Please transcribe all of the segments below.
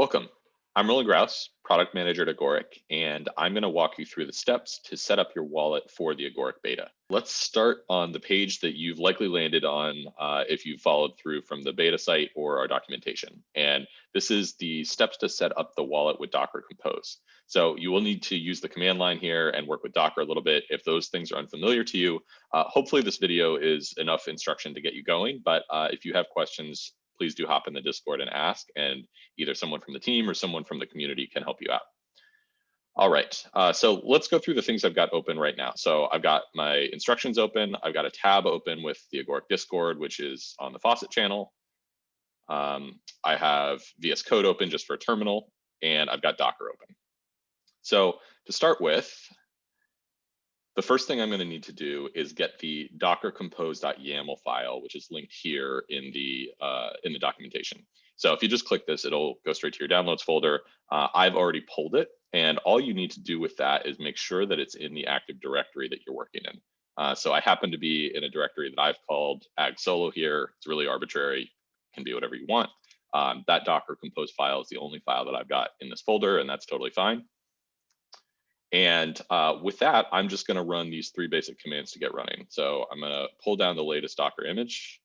Welcome. I'm Rowland Graus, product manager at Agoric, and I'm going to walk you through the steps to set up your wallet for the Agoric beta. Let's start on the page that you've likely landed on uh, if you followed through from the beta site or our documentation. And this is the steps to set up the wallet with Docker Compose. So you will need to use the command line here and work with Docker a little bit. If those things are unfamiliar to you, uh, hopefully this video is enough instruction to get you going. But uh, if you have questions, please do hop in the Discord and ask, and either someone from the team or someone from the community can help you out. All right, uh, so let's go through the things I've got open right now. So I've got my instructions open. I've got a tab open with the Agoric Discord, which is on the faucet channel. Um, I have VS Code open just for a terminal, and I've got Docker open. So to start with, the first thing I'm going to need to do is get the docker compose.yaml file, which is linked here in the uh, in the documentation. So if you just click this, it'll go straight to your downloads folder. Uh, I've already pulled it, and all you need to do with that is make sure that it's in the Active Directory that you're working in. Uh, so I happen to be in a directory that I've called ag solo here. It's really arbitrary, can be whatever you want. Um, that Docker compose file is the only file that I've got in this folder, and that's totally fine. And uh, with that, I'm just going to run these three basic commands to get running. So I'm going to pull down the latest Docker image.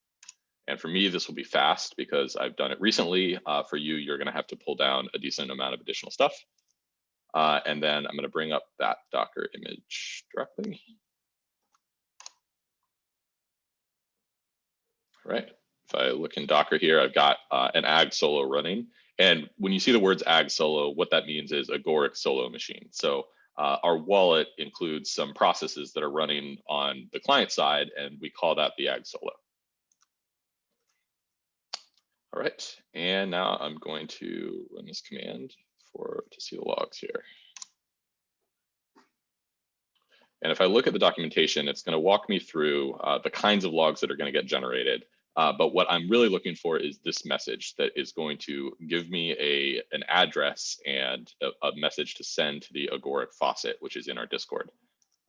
And for me, this will be fast because I've done it recently. Uh, for you, you're going to have to pull down a decent amount of additional stuff. Uh, and then I'm going to bring up that Docker image directly. All right. If I look in Docker here, I've got uh, an ag solo running. And when you see the words ag solo, what that means is a agoric solo machine. So uh, our wallet includes some processes that are running on the client side, and we call that the ag solo. All right, and now I'm going to run this command for to see the logs here. And if I look at the documentation, it's going to walk me through uh, the kinds of logs that are going to get generated. Uh, but what I'm really looking for is this message that is going to give me a an address and a, a message to send to the Agoric faucet, which is in our Discord.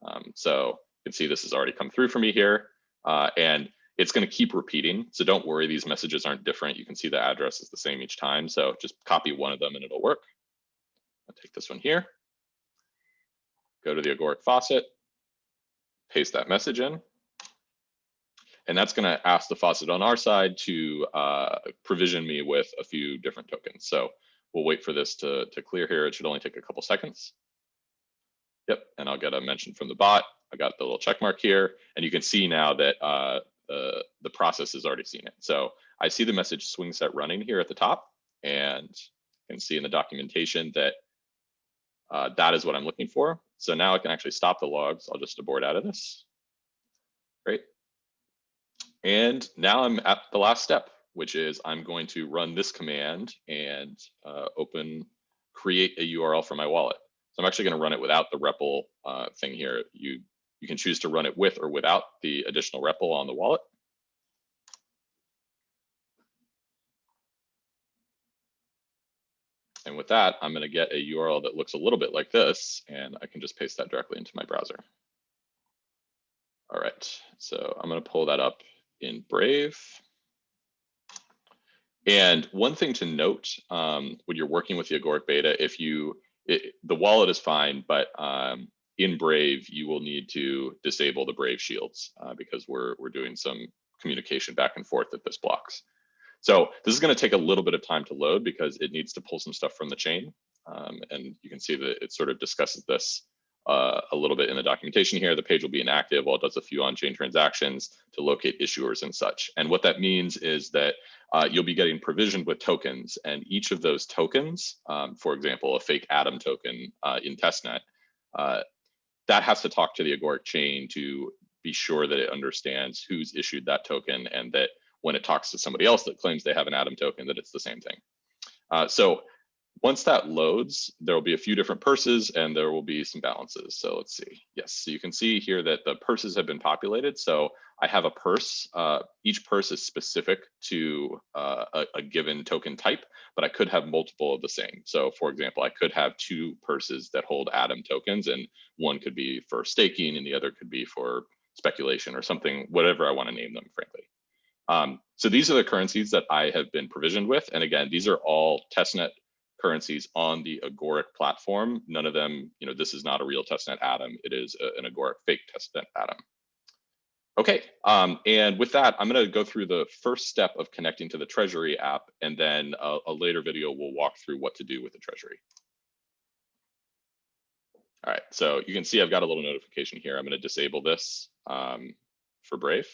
Um, so you can see this has already come through for me here. Uh, and it's going to keep repeating. So don't worry, these messages aren't different. You can see the address is the same each time. So just copy one of them and it'll work. I'll take this one here, go to the Agoric faucet, paste that message in. And that's going to ask the faucet on our side to uh, provision me with a few different tokens. So we'll wait for this to, to clear here. It should only take a couple seconds. Yep, and I'll get a mention from the bot. I got the little check mark here, and you can see now that uh, the, the process has already seen it. So I see the message SwingSet running here at the top, and you can see in the documentation that uh, that is what I'm looking for. So now I can actually stop the logs. I'll just abort out of this. Great. And now I'm at the last step, which is I'm going to run this command and uh, open, create a URL for my wallet. So I'm actually going to run it without the REPL uh, thing here. You, you can choose to run it with or without the additional REPL on the wallet. And with that, I'm going to get a URL that looks a little bit like this, and I can just paste that directly into my browser. All right, so I'm going to pull that up in Brave. And one thing to note um, when you're working with the Agoric beta, if you, it, the wallet is fine, but um, in Brave, you will need to disable the Brave shields uh, because we're, we're doing some communication back and forth that this blocks. So this is going to take a little bit of time to load because it needs to pull some stuff from the chain. Um, and you can see that it sort of discusses this uh, a little bit in the documentation here. The page will be inactive while it does a few on-chain transactions to locate issuers and such. And what that means is that uh, you'll be getting provisioned with tokens and each of those tokens, um, for example, a fake Atom token uh, in testnet, uh, that has to talk to the Agoric chain to be sure that it understands who's issued that token and that when it talks to somebody else that claims they have an Atom token, that it's the same thing. Uh, so once that loads, there will be a few different purses and there will be some balances. So let's see. Yes, so you can see here that the purses have been populated. So I have a purse. Uh, each purse is specific to uh, a, a, given token type, but I could have multiple of the same. So for example, I could have two purses that hold Atom tokens and one could be for staking and the other could be for speculation or something, whatever I want to name them, frankly. Um, so these are the currencies that I have been provisioned with. And again, these are all testnet currencies on the Agoric platform. None of them, you know, this is not a real testnet atom. It is a, an Agoric fake testnet atom. Okay, um, and with that, I'm going to go through the first step of connecting to the Treasury app, and then a, a later video will walk through what to do with the Treasury. All right, so you can see I've got a little notification here. I'm going to disable this um, for Brave.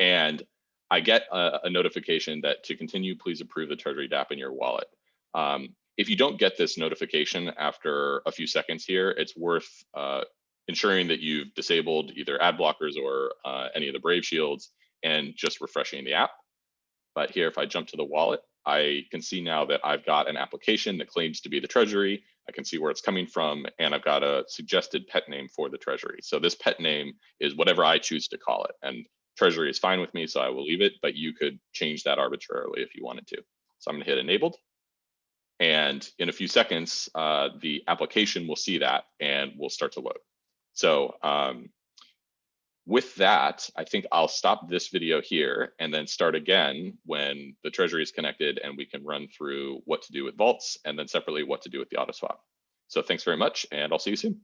And I get a, a, notification that to continue, please approve the Treasury DApp in your wallet. Um, if you don't get this notification after a few seconds here, it's worth uh, ensuring that you've disabled either ad blockers or uh, any of the Brave shields and just refreshing the app. But here, if I jump to the wallet, I can see now that I've got an application that claims to be the Treasury. I can see where it's coming from, and I've got a suggested pet name for the Treasury. So this pet name is whatever I choose to call it. And Treasury is fine with me, so I will leave it, but you could change that arbitrarily if you wanted to. So I'm gonna hit enabled. And in a few seconds, uh, the application will see that and will start to load. So um, with that, I think I'll stop this video here and then start again when the treasury is connected and we can run through what to do with vaults and then separately what to do with the auto swap. So thanks very much and I'll see you soon.